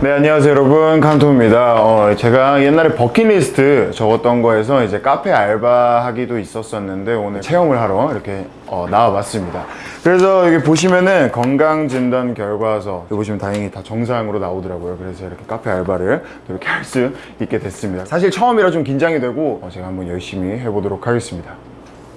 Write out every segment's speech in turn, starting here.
네 안녕하세요 여러분. 칸토입니다. 어, 제가 옛날에 버킷리스트 적었던 거에서 이제 카페 알바하기도 있었었는데 오늘 체험을 하러 이렇게 어, 나와봤습니다. 그래서 여기 보시면은 건강진단 결과서 여기 보시면 다행히 다 정상으로 나오더라고요. 그래서 이렇게 카페 알바를 이렇게 할 수 있게 됐습니다. 사실 처음이라 좀 긴장이 되고 어, 제가 한번 열심히 해보도록 하겠습니다.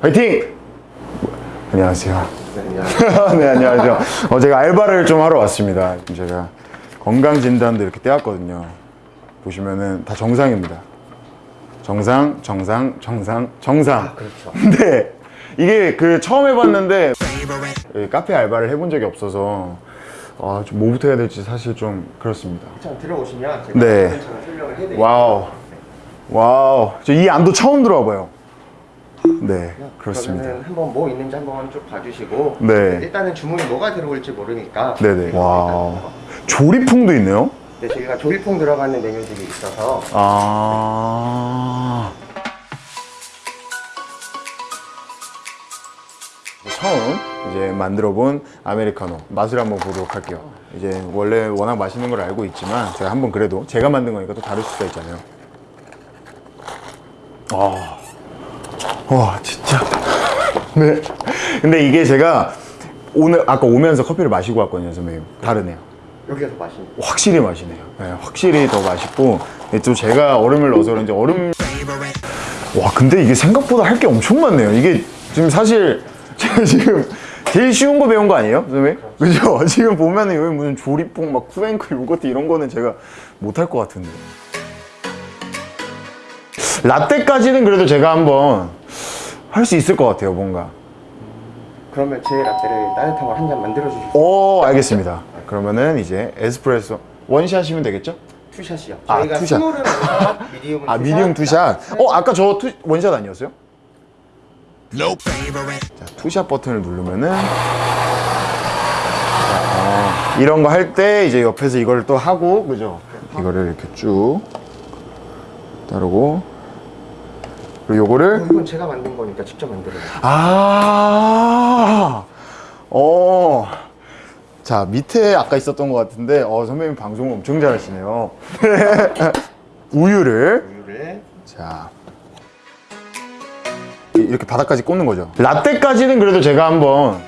화이팅! 안녕하세요. 네, 안녕하세요. 네 안녕하세요. 어, 제가 알바를 좀 하러 왔습니다. 지금 제가 건강진단도 이렇게 떼왔거든요. 보시면은 다 정상입니다. 정상 정상 정상 정상. 그렇죠. 근데 이게 그 처음 해봤는데 이 카페 알바를 해본 적이 없어서 아, 좀 뭐부터 해야 될지 사실 좀 그렇습니다. 자, 들어오시면 제가 네. 설명을 해드릴게요. Wow. Wow. 저 이 안도 처음 들어와봐요 네 그렇습니다. 그러면은 한번 뭐 있는지 한번 쭉 봐주시고 네. 일단은 주문이 뭐가 들어올지 모르니까 네네. Wow. 조리퐁도 있네요? 네, 저희가 조리퐁 들어가는 메뉴들이 있어서 아. 처음 이제 만들어 본 아메리카노 맛을 한번 보도록 할게요. 이제 원래 워낙 맛있는 걸 알고 있지만 제가 한번 그래도 제가 만든 거니까 또 다를 수가 있잖아요. 아, 와 진짜 네 근데 이게 제가 오늘 아까 오면서 커피를 마시고 왔거든요 선배님 다르네요 여기가 더 맛있는 확실히 맛이네요. 네, 확실히 더 맛있고 네, 또 제가 얼음을 넣어서 그런지 얼음 와 근데 이게 생각보다 할 게 엄청 많네요. 이게 지금 사실 제가 지금 제일 쉬운 거 배운 거 아니에요, 선생님? 그죠? 지금 보면은 여기 무슨 조리뽕 막 쿠앤크 요거트 이런 거는 제가 못할 것 같은데. 라떼까지는 그래도 제가 한번 할 수 있을 것 같아요, 뭔가. 그러면 제 라떼를 따뜻한 걸 한 잔 만들어 주실 수 오, 알겠습니다. 그러면은 이제 에스프레소 one shot 하시면 되겠죠? two shot이요. 아, 저희가 two shot. Medium은 아 two shot, medium two shot 어 아까 저 two, one shot 아니었어요? 자 two shot 버튼을 누르면은 자, 어, 이런 거 할 때 이제 옆에서 이걸 또 하고 그죠? 이거를 이렇게 쭉 따르고 그리고 요거를 어, 이건 제가 만든 거니까 직접 만들어요. 아, 어. 자, 밑에 아까 있었던 것 같은데, 어, 선배님 방송을 엄청 잘하시네요. 우유를, 우유를 자. 이- 이렇게 바닥까지 꽂는 거죠. 라떼까지는 그래도 제가 한번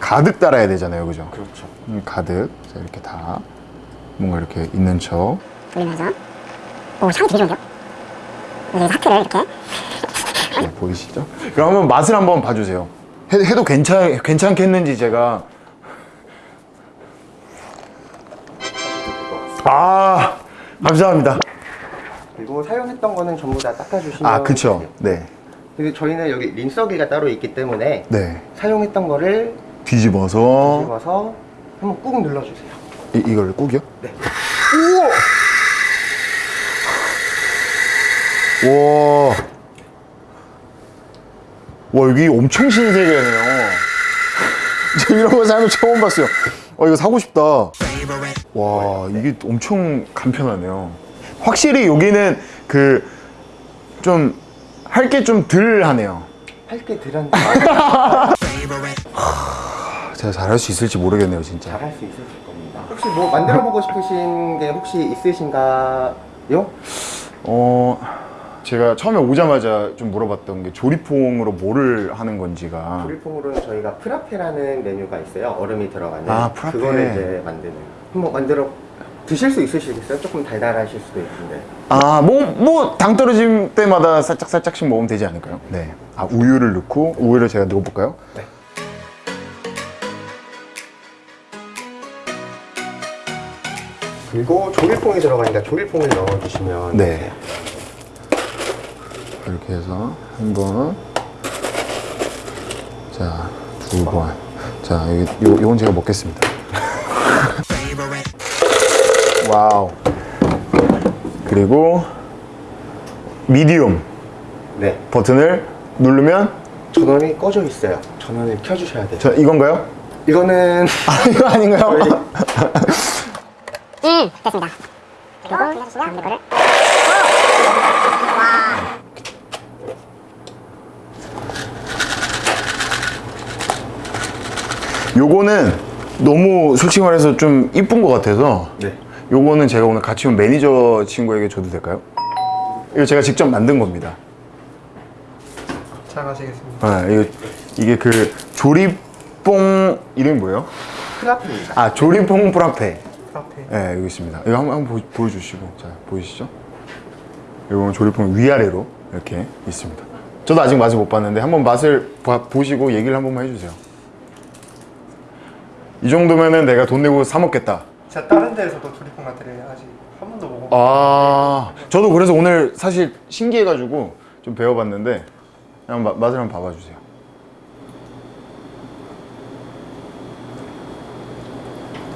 가득 따라야 되잖아요. 그죠? 그렇죠. 음, 가득. 자, 이렇게 다. 뭔가 이렇게 있는 척. 돌리면서 오 향이 되게 좋은데요? 하트를 이렇게 네, 보이시죠? 그럼 한번 맛을 한번 봐주세요. 해, 해도 괜찮, 괜찮겠는지 제가. 아, 감사합니다. 그리고 사용했던 거는 전부 다 닦아주시면 아, 그쵸. 네. 근데 저희는 여기 린서기가 따로 있기 때문에 네. 사용했던 거를 뒤집어서. 집어서 한번 꾹 눌러주세요. 이, 이걸 꼭이요? 네. 우 와. 와, 여기 엄청 신세계네요. 저 이런 거 살면 처음 봤어요. 어, 이거 사고 싶다. 와, 이게 엄청 간편하네요. 확실히 여기는 그, 좀, 할 게 좀 덜 하네요. 할게 들었는데 제가 잘할 수 있을지 모르겠네요, 진짜. 잘할 수 있으실 겁니다. 혹시 뭐 만들어보고 싶으신 게 혹시 있으신가요? 어, 제가 처음에 오자마자 좀 물어봤던 게 조리퐁으로 뭐를 하는 건지가. 조리퐁으로는 저희가 프라페라는 메뉴가 있어요. 얼음이 들어가는. 아, 프라페. 그거를 이제 만드는. 한번 만들어 드실 수 있으시겠어요? 조금 달달하실 수도 있는데. 아, 뭐, 뭐, 당 떨어질 때마다 살짝, 살짝씩 먹으면 되지 않을까요? 네. 아, 우유를 넣고, 우유를 제가 넣어볼까요? 네. 그리고 조리퐁이 들어가니까 조리퐁을 넣어주시면 네. 이렇게 해서, 한 번. 자, 두 번. 자, 요, 요건 제가 먹겠습니다. 와우. 그리고, 미디움 네. 버튼을 누르면, 전원이 꺼져 있어요. 전원을 켜주셔야 돼요. 저, 이건가요? 이거는 아, 이거 아닌가요? 음 됐습니다 그리고 돌려주시면 이거를 요거는 너무 솔직히 말해서 좀 이쁜 것 같아서 네. 요거는 제가 오늘 같이 온 매니저 친구에게 줘도 될까요? 이거 제가 직접 만든 겁니다. 잘 마시겠습니다. 아, 이거 이게 그 조리퐁 이름이 뭐예요? frappe입니다. 아 조리퐁 frappe. Frappe. 네, 여기 있습니다. 이거 한번, 한번 보, 보여주시고, 자 보이시죠? 이거 조리퐁 위아래로 이렇게 있습니다. 저도 아직 맛을 못 봤는데 한번 맛을 봐- 보시고 얘기를 한 번만 해주세요. 이 정도면은 내가 돈 내고 사 먹겠다. 제가 다른 데에서도 조리폰 맛들을 아직 한 번도 먹어. 아, 저도 그래서 오늘 사실 신기해가지고 좀 배워봤는데 그냥 마- 맛을 한번 봐봐주세요.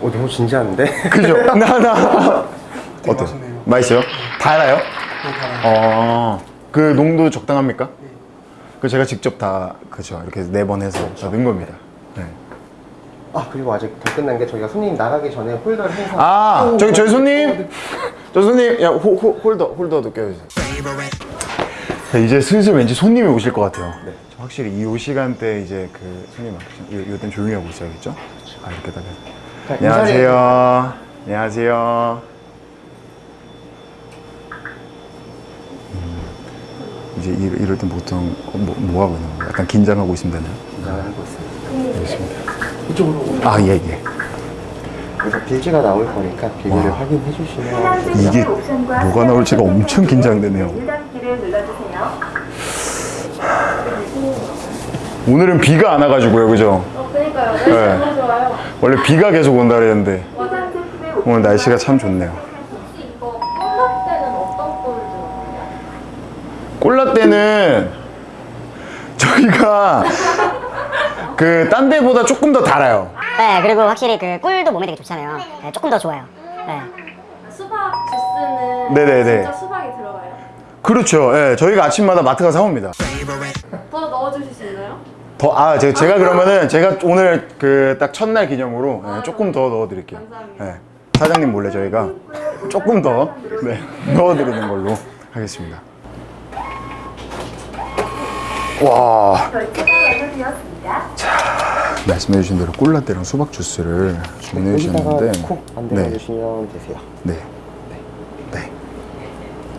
오 너무 진지한데? 그죠? 나, 나. 되게 어때? 맛있네요. 맛있어요? 달아요? 되게 달아요. 어, 그 농도 적당합니까? 그 제가 직접 다 그죠 이렇게 네 번 해서 다 넣은 겁니다. 네. 아 그리고 아직 더 끝난 게 저희가 손님 나가기 전에 홀더를 해서 아 저기 저희 손님, 저 손님 야 호, 호, 홀더 홀더도 껴주세요. 자, 이제 슬슬 왠지 손님이 오실 것 같아요. 네. 저 확실히 이 시간대 이제 그 손님 이 이땐 조용히 하고 있어야겠죠? 아 이렇게 다. 자, 안녕하세요. 안녕하세요. 음, 이제 이럴, 이럴 땐 보통 뭐, 뭐 하고 있는 거예요? 약간 긴장하고 되나요? 인사하고 있습니다. 알겠습니다. 이쪽으로 오세요. 아, 예, 예. 그래서 빌지가 나올 거니까 빌지를 와. 확인해 주시면 이게 뭐가 나올지가 엄청 긴장되네요. 오늘은 비가 안 와가지고요, 그죠? 어, 그러니까요. 날씨 네. 좋아요. 원래 비가 계속 온다 그랬는데 오늘 날씨가 참 좋네요. 콜라떼는 저희가 그 딴 데보다 조금 더 달아요. 네, 그리고 확실히 그 꿀도 몸에 되게 좋잖아요. 네, 조금 더 좋아요. 네. 수박 주스는 네네네. 진짜 수박이 들어가요. 그렇죠. 예, 저희가 아침마다 마트 가서 사옵니다. 더 넣어주실 수 있나요? 더, 아, 제가, 제가 그러면은 제가 오늘 그 딱 첫날 기념으로 예, 조금 더 넣어드릴게요. 감사합니다. 예, 사장님 몰래 저희가 조금 더 네, 넣어드리는 걸로 하겠습니다. 와, 결제가 완료되었습니다. 말씀해 주신 대로 꿀라떼랑 수박 주스를 주문해 여기다가 주셨는데, 콕 만들어 네, 주시면 되세요. 네, 네.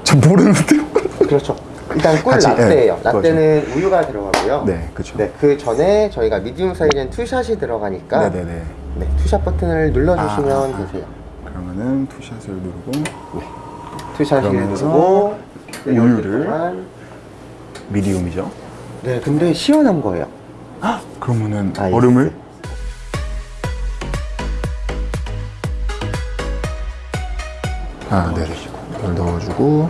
저 모르는데요. 그렇죠. 일단 꿀 같이, 라떼예요. 예, 라떼는 우유가 들어가고요. 네, 그렇죠. 네, 그 전에 저희가 medium 사이즈는 two shot이 들어가니까 네, 네, 네. 네, two shot 버튼을 눌러 주시면 아, 아, 아. 되세요. 그러면은 투샷을 누르고 투샷을 그러면서 누르고 네, 우유를 medium이죠. 네, 근데 시원한 거예요. 그러면은 아이스. 얼음을 아, 네. 이걸 넣어주고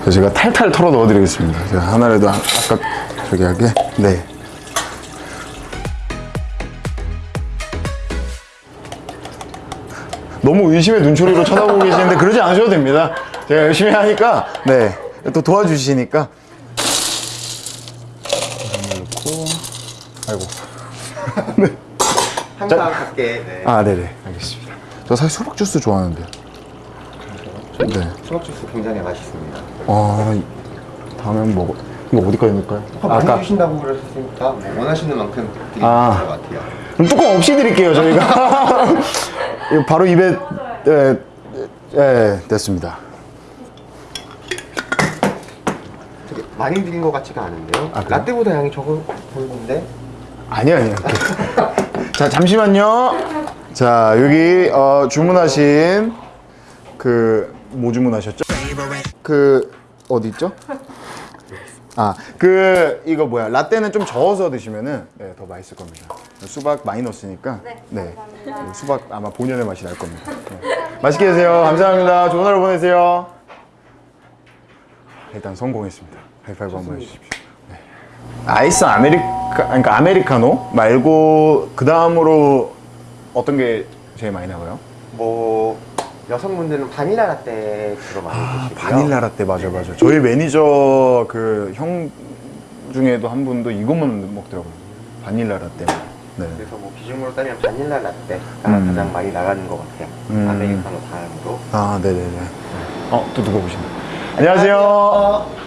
그래서 제가 탈탈 털어 넣어드리겠습니다. 제가 하나라도 아- 아까 저기 하게 네. 너무 의심의 눈초리로 쳐다보고 계시는데 그러지 않으셔도 됩니다. 제가 열심히 하니까 네. 또 도와주시니까 넣고 아이고 항상 밖에 네. 아 네네 알겠습니다 저 사실 수박 주스 좋아하는데 네. 수박 주스 굉장히 맛있습니다. 아 이- 다음에 한번 먹어 이거 어디까지 넣을까요? 아, 많이 주신다고 그러셨으니까 뭐 원하시는 만큼 드리면 아. 될것 같아요. 그럼 뚜껑 없이 드릴게요 저희가 이거 바로 입에 예, 예 됐습니다 많이 드린 것 같지가 않은데요. 아? 라떼보다 양이 적어 보이는데 아니야 아니야 자 잠시만요. 자 여기 어, 주문하신 그 뭐 주문하셨죠? 그 어디 있죠? 아 그 이거 뭐야? 라떼는 좀 저어서 드시면은 네, 더 맛있을 겁니다. 수박 많이 넣었으니까. 네, 수박 아마 본연의 맛이 날 겁니다. 네. 맛있게 드세요. 감사합니다. 좋은 하루 보내세요. 일단 성공했습니다. 하이파이브 한번 해주십시오. 네. 아이스 아메리카 그러니까 아메리카노 말고 그 다음으로 어떤 게 제일 많이 나와요? 뭐 여성분들은 바닐라 라떼 주로 많이 아 드시고요. 바닐라 라떼 맞아 맞아 저희 매니저 그 형 중에도 한 분도 이것만 먹더라고요 바닐라 라떼 네. 그래서 뭐 비중으로 따면 바닐라 라떼가 음. 가장 많이 나가는 것 같아요. 음. 아메리카노 다음으로. 아 네네네 어 또 누가 오시네 안녕하세요